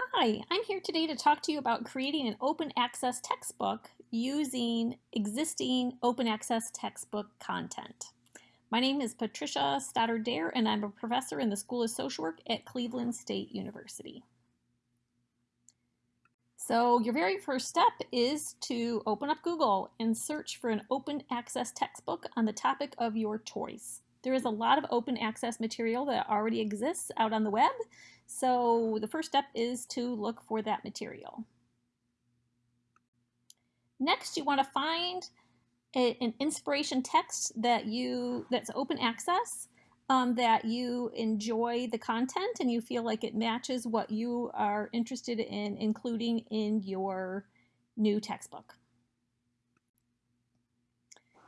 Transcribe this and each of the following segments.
Hi, I'm here today to talk to you about creating an open access textbook using existing open access textbook content. My name is Patricia Stoddard Dare and I'm a professor in the School of Social Work at Cleveland State University. So your very first step is to open up Google and search for an open access textbook on the topic of your choice. There is a lot of open access material that already exists out on the web. So the first step is to look for that material. Next, you want to find a, an inspiration text that you that's open access, um, that you enjoy the content and you feel like it matches what you are interested in including in your new textbook.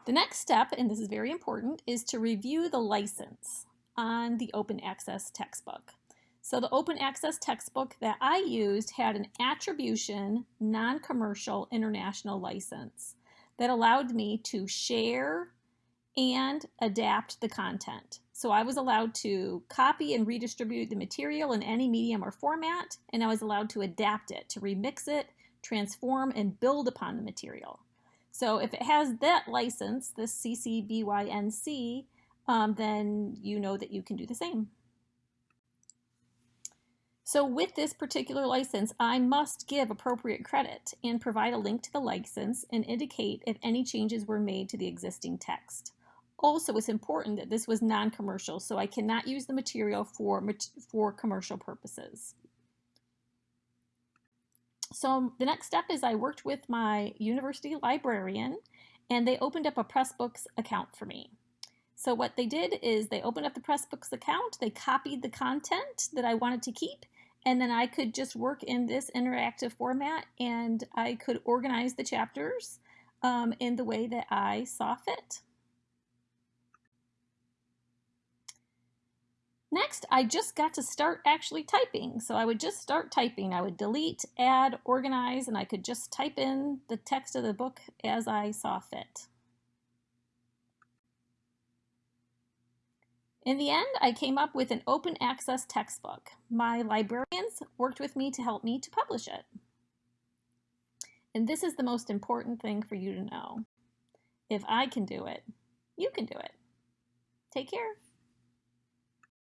The next step, and this is very important, is to review the license on the open access textbook. So the open access textbook that I used had an attribution non-commercial international license that allowed me to share and adapt the content. So I was allowed to copy and redistribute the material in any medium or format, and I was allowed to adapt it, to remix it, transform, and build upon the material. So if it has that license, this CC BY-NC, um, then you know that you can do the same. So with this particular license, I must give appropriate credit and provide a link to the license and indicate if any changes were made to the existing text. Also, it's important that this was non-commercial, so I cannot use the material for, for commercial purposes. So the next step is I worked with my university librarian and they opened up a Pressbooks account for me. So what they did is they opened up the Pressbooks account, they copied the content that I wanted to keep, and then I could just work in this interactive format and I could organize the chapters um, in the way that I saw fit. Next, I just got to start actually typing. So I would just start typing. I would delete, add, organize, and I could just type in the text of the book as I saw fit. In the end, I came up with an open access textbook. My librarians worked with me to help me to publish it. And this is the most important thing for you to know. If I can do it, you can do it. Take care.